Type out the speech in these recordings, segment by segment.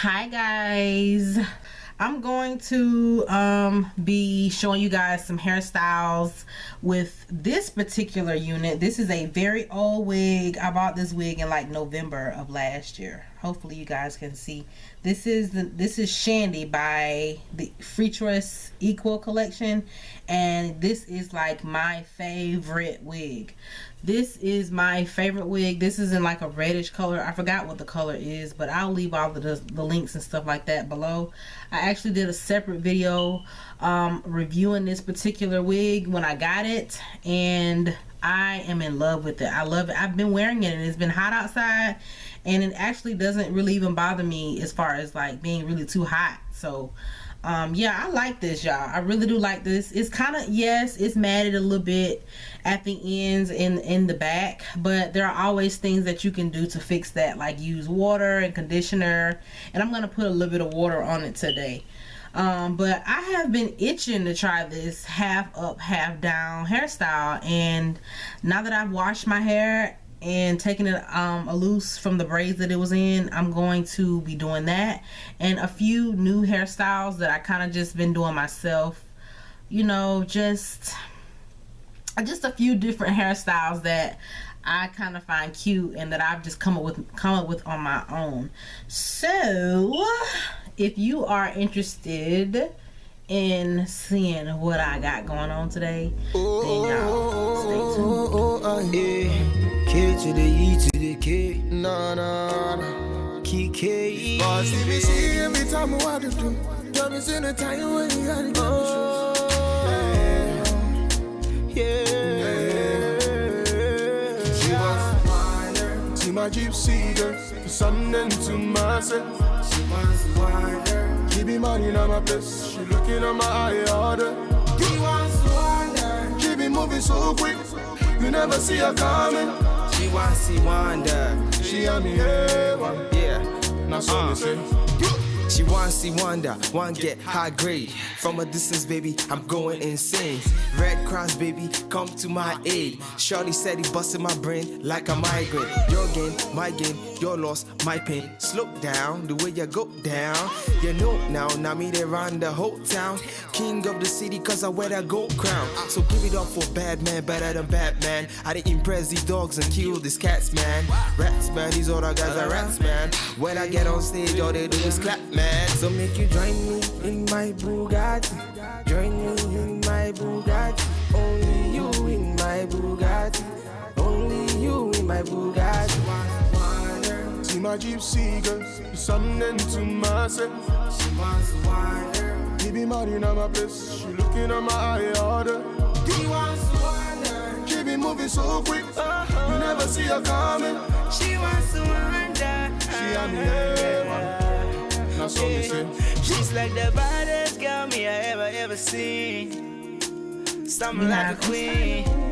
hi guys. I'm going to um, be showing you guys some hairstyles with this particular unit. This is a very old wig. I bought this wig in like november of last year. Hopefully you guys can see. This is the this is shandy by the Freetress equal collection and this is like my favorite wig this is my favorite wig. This is in like a reddish color. I forgot what the color is but i'll leave all the, the links and stuff like that below. I actually did a separate video um, reviewing this particular wig when i got it and i am in love with it. I love it. I've been wearing it and it's been hot outside and it actually doesn't really even bother me as far as like being really too hot. So um yeah i like this y'all. I really do like this. It's kind of yes it's matted a little bit at the ends and in the back but there are always things that you can do to fix that like use water and conditioner and i'm gonna put a little bit of water on it today. Um, but I have been itching to try this half up half down hairstyle and now that I've washed my hair and taking it um, loose from the braids that it was in I'm going to be doing that and a few new hairstyles that I kind of just been doing myself you know just just a few different hairstyles that I kind of find cute and that I've just come up with come up with on my own. So if you are interested in seeing what I got going on today then y'all stay tuned yeah. She wants wider. See my gypsy girl. To something to myself. She wants wider. Keep me money on my place. She looking at my eye order. He wants wider. Keep me moving so quick. You never see her coming. She want see wonder. She and me, yeah. Yeah. Now so uh. me say. She wants to see wonder, one get high grade. From a distance, baby, I'm going insane. Red Cross, baby, come to my aid. Shorty said he busted my brain like a migraine. Your game, my game, your loss, my pain. Slow down, the way you go down. You know now, now me they run the whole town. King of the city, cause I wear that gold crown. So give it up for bad man, better than Batman. I didn't impress these dogs and kill these cats, man. Rats, man, these other guys are rats, man. When I get on stage, all they do is clap, man. So make you join me in my Bugatti. Join me in my Bugatti. Only you in my Bugatti. Only you in my Bugatti. See my gypsy girl, something to myself. She wants wider. He be money in my place. She looking at my eye order. He wants wonder. Keep me moving so quick. Uh -huh. You never see her coming. She wants to wonder. She and me, yeah. Now so me say. She's like the baddest girl me I ever ever seen. Something like a queen.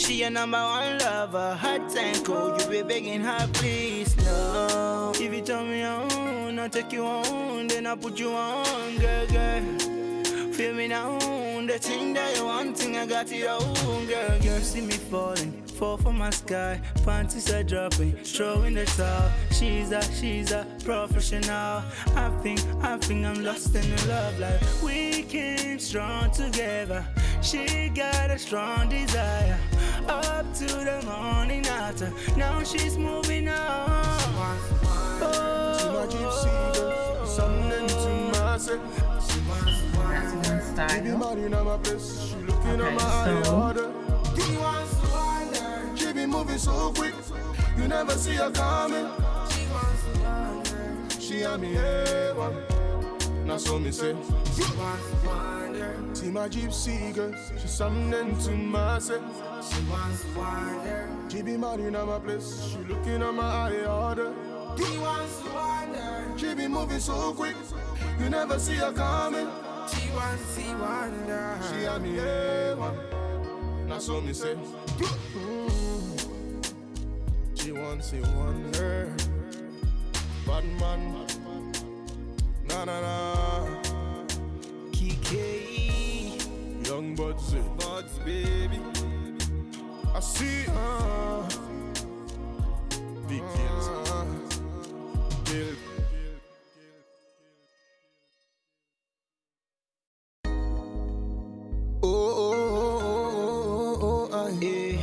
She your number one lover, hot and cold. Oh, you be begging her, please, no. If you tell me on, I'll take you on, then I'll put you on, girl, girl. Feel me now, the thing that you want, thing I got it on, girl, girl. See me falling, fall from my sky, panties are dropping, throwing the towel. She's a, she's a professional. I think, I think I'm lost in the love, life. we came strong together. She got a strong desire up to the morning after. Now she's moving on. Oh, to my gypsy girl, something to myself. That's one style. Keep money in my place. She looking Okay, at my so- order. He wants to wonder. Keep me moving so quick. You never see her coming. She wants to wonder. She and me, yeah, one. Now so me say. She. See my gypsy girl, she something to myself. She wants to wonder. She be money in my place. She looking at my eye order. He wants to wonder. She be moving so quick. You never see her coming. She wants to wonder. She and me, one. Now so me say. She wants to wonder. Bad man. Na na na. Kike. Young buds, eh. buds, baby. I see. Uh, Big deals. Uh, Bill. Oh, oh, oh, oh, oh, oh, eh.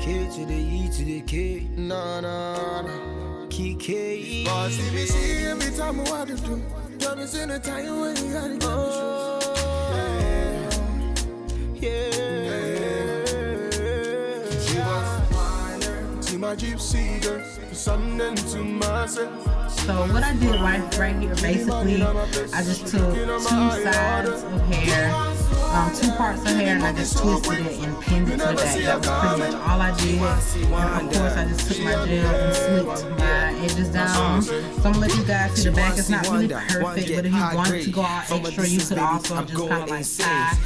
K to the E to the K. Nah, nah, nah. KK. Boss, if you see me, tell me what to do. Tell me in the time when you gotta give Yeah. She was See my gypsy girl, something to myself. So what I did right, right here, basically, I just took two sides of hair, um, two parts of hair, and I just twisted it and pinned it to the back. That was pretty much all I did. And of course, I just took my gel and slicked my edges down. So I'm gonna let you guys see the back. It's not really perfect, but if you wanted to go out extra, you could also just kind of like tie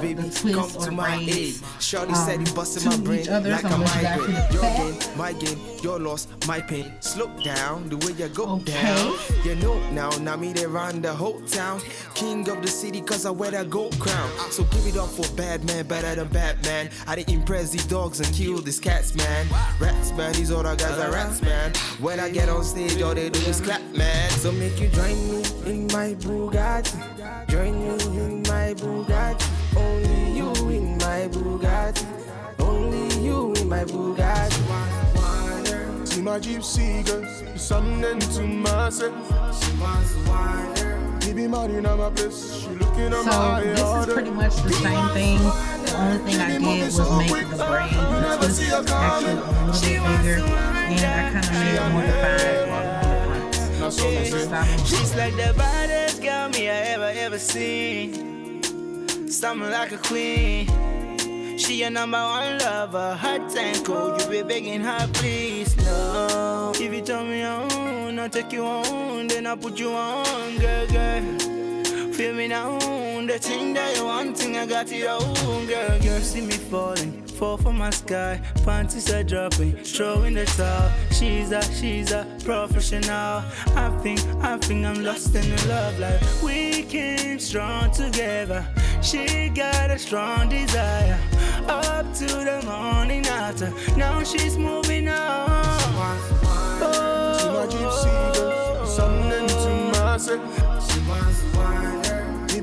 the, the twist or braids Shorty um, said he busted my to brain each other. like So a I'm gonna let you guys see migraine. the Your back. my gain, your loss, my pain. Slow down the way you go Okay. down. You know now, now me they run the whole town. King of the city cause I wear that gold crown. So give it up for bad man, better than Batman. I didn't impress these dogs and kill these cats, man. Rats, man, these other guys are rats, man. When I get on stage, all they do is clap, man. So make you join me in my Bugatti. Join me in my Bugatti. Only you in my Bugatti. Only you in my Bugatti. See my gypsy girl, something to myself. She wants He be mad in my place, she looking at my So eye this is order. Pretty much the same thing. The only thing I did was make the braids, the twist actually a little bit bigger, and I kind of made more defined the front. I. She's like the baddest girl me I ever ever seen. Something like a queen. She your number one lover, hot and cold. Oh, you be begging her, please no. If you tell me oh, on, I'll take you on, then I'll put you on, girl, girl. Feel me now, the thing that you wanting, I got it all, girl, girl. See me falling, fall from my sky, panties are dropping, throwing the towel. She's a, she's a professional. I think, I think I'm lost in the love life. We came strong together. She got a strong desire, up to the morning after. Now she's moving on. See my gypsy girl, something to myself. He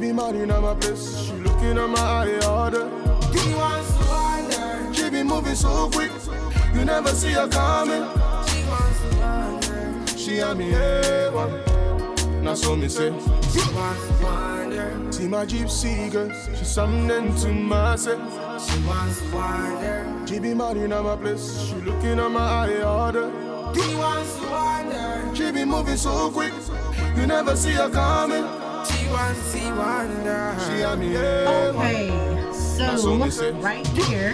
be mad in my place, she looking at my eye order. Eh, she be moving so quick, you never see her coming. She and me A1, now so me say. See my gypsy girl, she something to myself. She be mad in my place, she looking at my eye order. She be moving so quick, you never see her coming. She and me A1. Okay, so what we say. right here,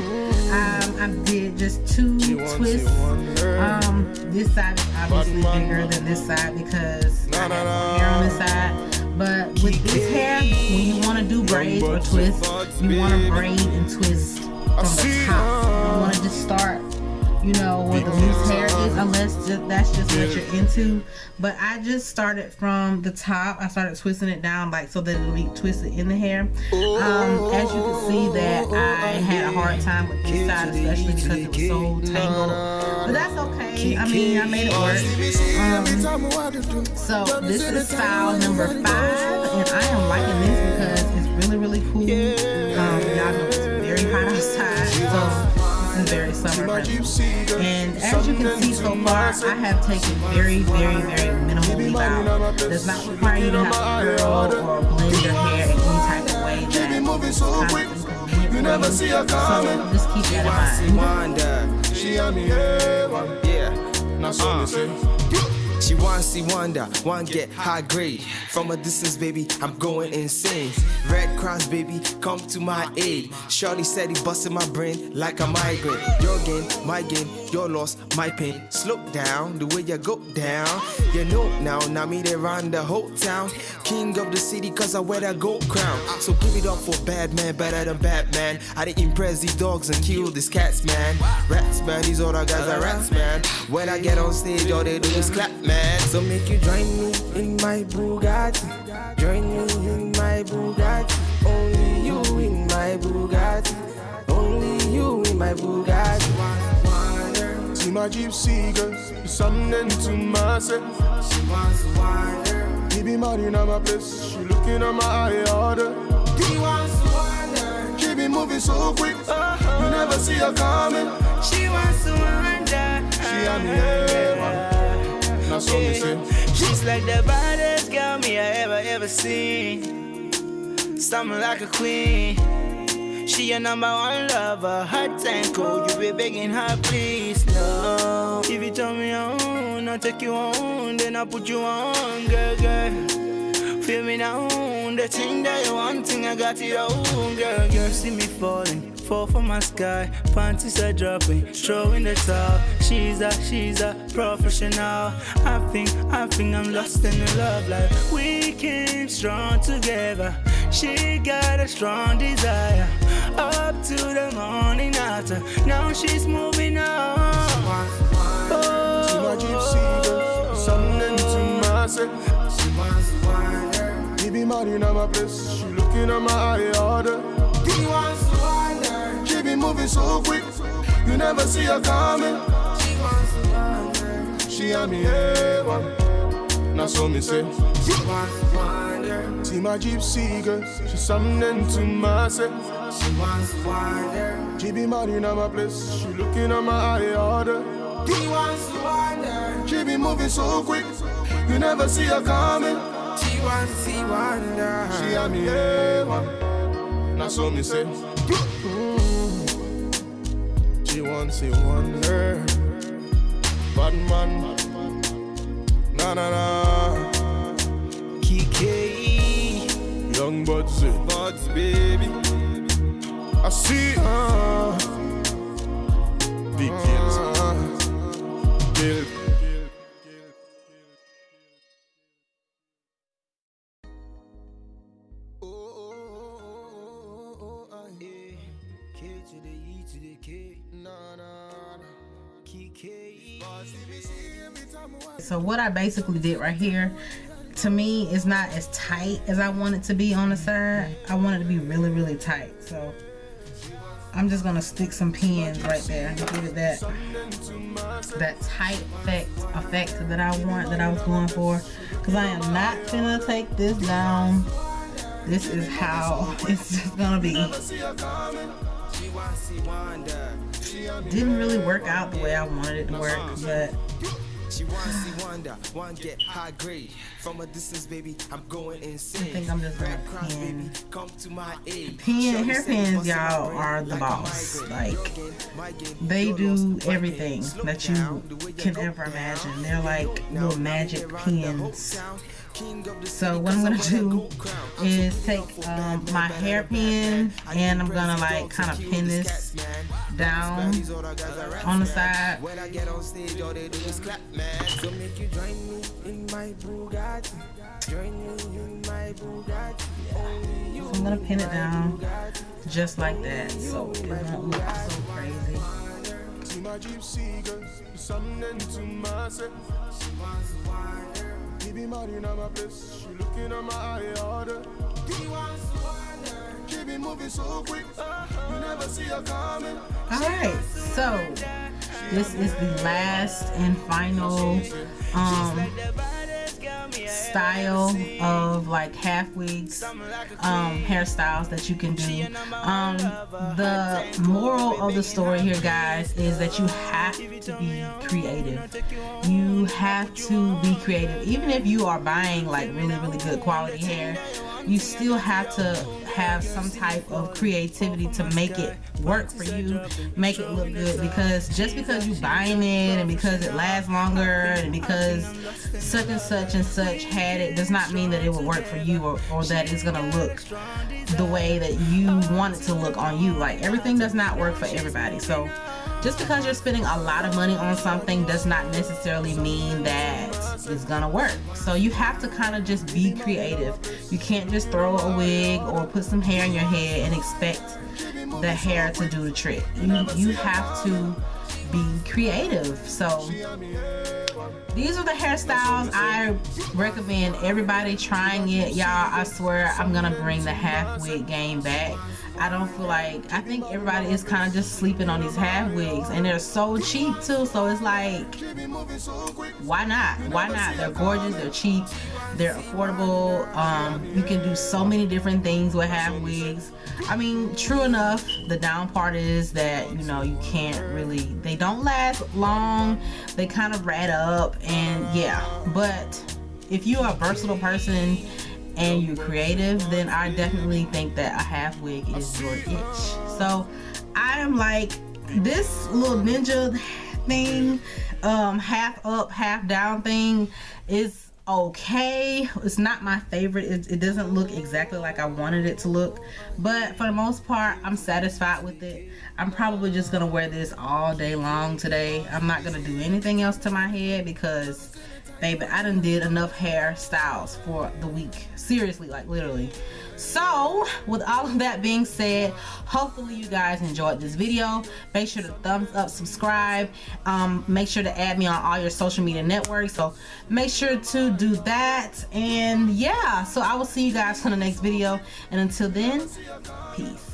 um, I did just two twists. it one girl. Um, this side is obviously bigger than this side because I have more hair on this side. But with this hair, when you want to do braids or bucks, twists, you want to braid and twist from the top. You want to just start, you know, where the loose hair is, unless just, that's just what you're into. But I just started from the top. I started twisting it down like so that it'll be twisted in the hair. Um, as you can see that I had a hard time with this side, especially because it was so tangled. But that's okay. I mean, I made it work. Um, so this is style number five, and I am liking this because it's really, really cool. Um, y'all know it's very hot outside, so this is very summer friendly. And as you can see so far, I have taken very, very, very minimal leave out. Does not require you to have to curl or blend your hair in any type of way that moving is so kind of inconvenient you for never you. see her So coming. just keep that in mind. Wonder, She and me A1, yeah. now so uh. me say. She wants see wonder, to get high grade. From a distance, baby, I'm going insane. Red Cross, baby, come to my aid. Shorty said he busted my brain like a migraine. Your game, my gain, your loss, my pain. Slow down the way you go down. You know now, now me they run the whole town. King of the city, cause I wear that gold crown. So give it up for bad man, better than Batman. I didn't impress these dogs and kill these cats, man. Rats, man, these other guys are rats, man. When I get on stage, all they do is clap, man. So make you join me in my Bugatti. Join me in my Bugatti. Only you in my Bugatti. Only you in my Bugatti. See my gypsy girl, something to myself. He be mad in my place, she looking at my eye order. She She be moving so quick, uh-huh. you never see her coming. She wants to wonder. She had me heaven. That's what me say. She's like the baddest girl me I ever ever seen. Something like a queen. She your number one lover, hot and cold. You be begging her, please, no. If you tell me I own, I'll take you on, then I'll put you on, girl, girl. Feel me now, the thing that you want, thing I got it on, girl, girl. See me falling, fall from my sky, panties are dropping, throwing the towel. She's a, she's a professional. I think, I think I'm lost in the love life. We came strong together. She got a strong desire, up to the morning after. Now she's moving on. To my gypsy girl, something to myself. She wants to wander. He be my place, she looking at my eye order. He wants to wander. She be moving so quick, you never see her coming. She wants to wander. She had me eh, heaven. That's what me say. She wants. See my gypsy girl, she something to myself. She wants to wander. She be mad in my place, she looking at my eye order. He wants to wander. She be moving so quick, you never see her coming. She wants to see wander. She had me heaven. That's what me say. She wants to wonder. Bad man. Na na na. Kiki, Young buds. Buds, baby. I see. Uh, Big kids. uh, to the E to the K, Na na na. Kiki. So what I basically did right here, to me, is not as tight as I want it to be on the side. I want it to be really, really tight. So I'm just gonna stick some pins right there and give it that that tight effect effect that I want that I was going for. Cause I am not gonna take this down. This is how it's just gonna be. She wants to see wander. Didn't really work out the way I wanted it to work, uh-huh. but She wants to see wonder. One get high grade. From a distance, baby, I'm going insane. I think I'm just gonna pin- baby, come to my aid. Pin- hair pins, y'all, are the boss. Like, Your game, my game, they do loss, my game. everything that you down, the way you can ever imagine. They're like little magic pins. So what I'm do gold crown. I'm is take um, my bad, hair pin bad, bad. and I'm gonna like kind of pin this down on the side. When I get on stage, all they do is clap, man. So make you join me in my Bugatti. Join me in my Bugatti. So I'm gonna pin it down just like that so it won't look so crazy. See my something to. He be mad in my place, she looking at my eye order. She be moving so quick, you never see her coming. Alright, so this is the last and final um style of like half wigs um hairstyles that you can do. Um the moral of the story here guys is that you have to be creative. You have to be creative. Even if you are buying like really really good quality hair you still have to have some type of creativity to make it work for you make it look good. Because just because you buying it and because it lasts longer and because such and such and such had it does not mean that it will work for you or, or that it's gonna look the way that you want it to look on you. Like everything does not work for everybody. So just because you're spending a lot of money on something does not necessarily mean that it's gonna work. So you have to kind of just be creative. You can't just throw a wig or put some hair in your head and expect the hair to do the trick. You you have to be creative. So these are the hairstyles I recommend everybody trying it. Y'all I swear I'm gonna bring the half wig game back I don't feel like I think everybody is kind of just sleeping on these half wigs and they're so cheap too so it's like why not? Why not? They're gorgeous they're cheap they're affordable um, you can do so many different things with half wigs. I mean true enough the down part is that you know you can't really they don't last long they kind of rat up and yeah but if you're a versatile person and you're creative, then I definitely think that a half wig is your itch. So I am like this little ninja thing, um, half up, half down thing is okay. It's not my favorite. It, it doesn't look exactly like I wanted it to look, but for the most part, I'm satisfied with it. I'm probably just gonna wear this all day long today. I'm not gonna do anything else to my head because baby i done did enough hairstyles for the week. Seriously like literally. So with all of that being said hopefully you guys enjoyed this video. Make sure to thumbs up subscribe. Um, make sure to add me on all your social media networks. So make sure to do that. And yeah. So i will see you guys on the next video. And until then peace